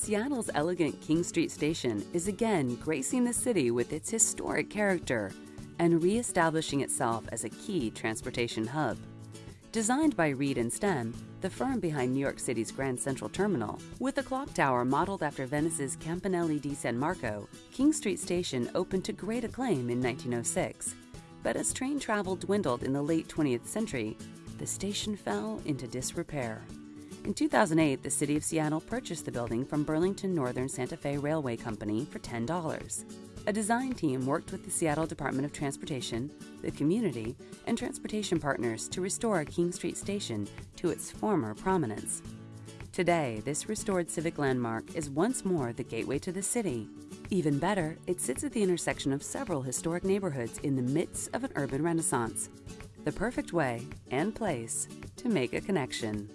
Seattle's elegant King Street Station is again gracing the city with its historic character and re-establishing itself as a key transportation hub. Designed by Reed and Stem, the firm behind New York City's Grand Central Terminal, with a clock tower modeled after Venice's Campanile di San Marco, King Street Station opened to great acclaim in 1906. But as train travel dwindled in the late 20th century, the station fell into disrepair. In 2008, the City of Seattle purchased the building from Burlington Northern Santa Fe Railway Company for $10. A design team worked with the Seattle Department of Transportation, the community, and transportation partners to restore King Street Station to its former prominence. Today, this restored civic landmark is once more the gateway to the city. Even better, it sits at the intersection of several historic neighborhoods in the midst of an urban renaissance. The perfect way and place to make a connection.